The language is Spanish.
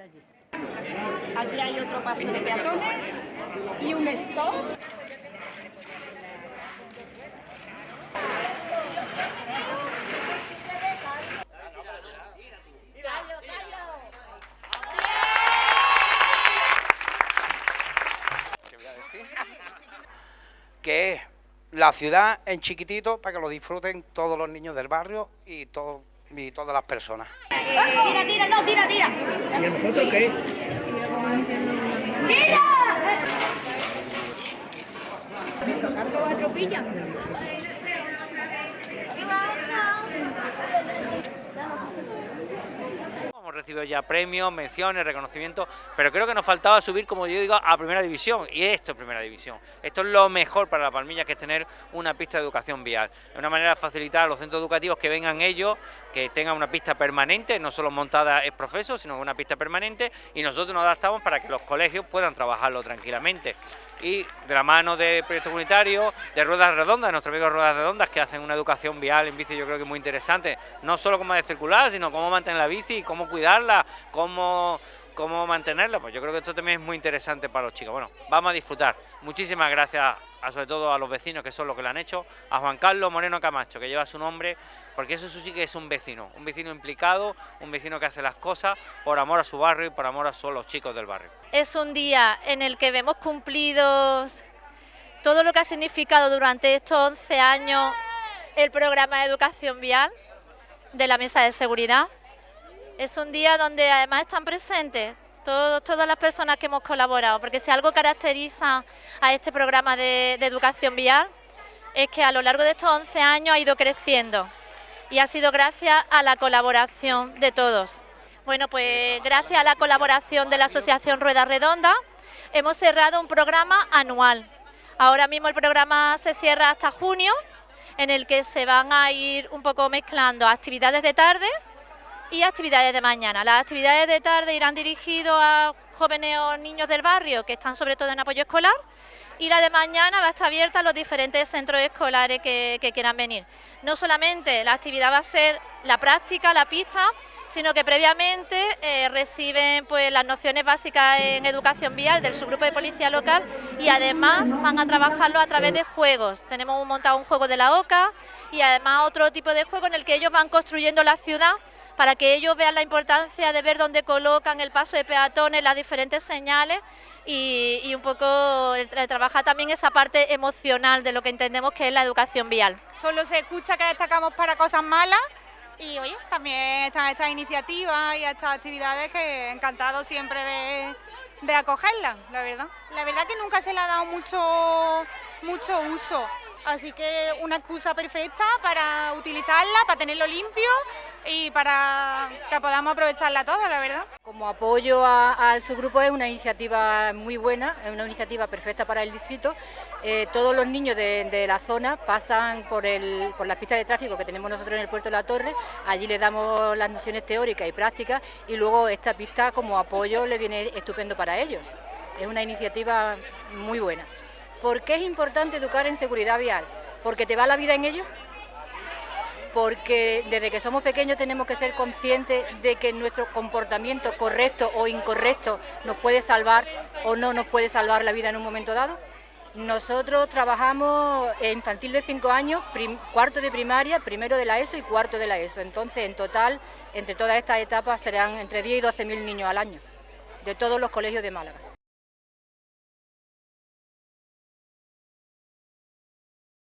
allí. Aquí hay otro paso de peatones y un stop. que es la ciudad en chiquitito para que lo disfruten todos los niños del barrio y, todo, y todas las personas. Tira, tira, no, tira, tira. ¿Y a nosotros qué? ¡Tira! Recibido ya premios, menciones, reconocimientos, pero creo que nos faltaba subir, como yo digo, a Primera División, y esto es Primera División. Esto es lo mejor para la Palmilla, que es tener una pista de educación vial. Es una manera de facilitar a los centros educativos que vengan ellos, que tengan una pista permanente, no solo montada es profeso, sino una pista permanente, y nosotros nos adaptamos para que los colegios puedan trabajarlo tranquilamente. Y de la mano de proyectos comunitarios, de Ruedas Redondas, de nuestros amigos Ruedas Redondas, que hacen una educación vial en bici, yo creo que muy interesante, no solo cómo de circular, sino cómo mantener la bici, cómo cuidarla, cómo, cómo mantenerla, pues yo creo que esto también es muy interesante para los chicos. Bueno, vamos a disfrutar. Muchísimas gracias, a, sobre todo a los vecinos que son los que lo han hecho, a Juan Carlos Moreno Camacho, que lleva su nombre, porque eso sí que es un vecino, un vecino implicado, un vecino que hace las cosas por amor a su barrio y por amor a los chicos del barrio. Es un día en el que vemos cumplidos todo lo que ha significado durante estos 11 años el programa de educación vial de la Mesa de Seguridad. Es un día donde además están presentes todas las personas que hemos colaborado, porque si algo caracteriza a este programa de, de educación vial es que a lo largo de estos 11 años ha ido creciendo y ha sido gracias a la colaboración de todos. Bueno, pues gracias a la colaboración de la Asociación Rueda Redonda hemos cerrado un programa anual. Ahora mismo el programa se cierra hasta junio, en el que se van a ir un poco mezclando actividades de tarde y actividades de mañana. Las actividades de tarde irán dirigidas a jóvenes o niños del barrio que están sobre todo en apoyo escolar y la de mañana va a estar abierta a los diferentes centros escolares que, quieran venir. No solamente la actividad va a ser la práctica, la pista, sino que previamente eh, reciben pues, las nociones básicas en educación vial del subgrupo de policía local y además van a trabajarlo a través de juegos. Tenemos montado un juego de la OCA y además otro tipo de juego en el que ellos van construyendo la ciudad para que ellos vean la importancia de ver dónde colocan el paso de peatones, las diferentes señales y, y un poco trabajar también esa parte emocional de lo que entendemos que es la educación vial. Solo se escucha que destacamos para cosas malas y oye, también están estas iniciativas y estas actividades que encantado siempre de, de acogerlas, la verdad. La verdad que nunca se le ha dado mucho, mucho uso, así que una excusa perfecta para utilizarla, para tenerlo limpio y para que podamos aprovecharla toda, la verdad. Como apoyo al subgrupo es una iniciativa muy buena, es una iniciativa perfecta para el distrito. Eh, todos los niños de, de, la zona pasan por, el, por las pistas de tráfico que tenemos nosotros en el puerto de la Torre, allí les damos las nociones teóricas y prácticas y luego esta pista como apoyo le viene estupendo para ellos. Es una iniciativa muy buena. ¿Por qué es importante educar en seguridad vial? ¿Porque te va la vida en ello? porque desde que somos pequeños tenemos que ser conscientes de que nuestro comportamiento correcto o incorrecto nos puede salvar o no nos puede salvar la vida en un momento dado. Nosotros trabajamos infantil de 5 años, cuarto de primaria, primero de la ESO y cuarto de la ESO. Entonces, en total, entre todas estas etapas serán entre 10 y 12 mil niños al año, de todos los colegios de Málaga.